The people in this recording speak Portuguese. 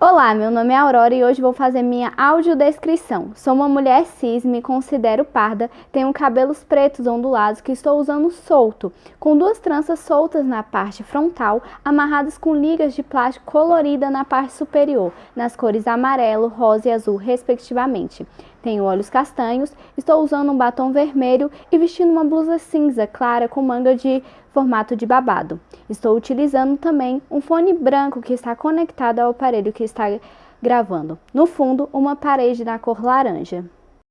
Olá, meu nome é Aurora e hoje vou fazer minha audiodescrição. Sou uma mulher cis, me considero parda, tenho cabelos pretos ondulados que estou usando solto, com duas tranças soltas na parte frontal, amarradas com ligas de plástico colorida na parte superior, nas cores amarelo, rosa e azul, respectivamente. Tenho olhos castanhos, estou usando um batom vermelho e vestindo uma blusa cinza clara com manga de formato de babado. Estou utilizando também um fone branco que está conectado ao aparelho que está gravando. No fundo, uma parede na cor laranja.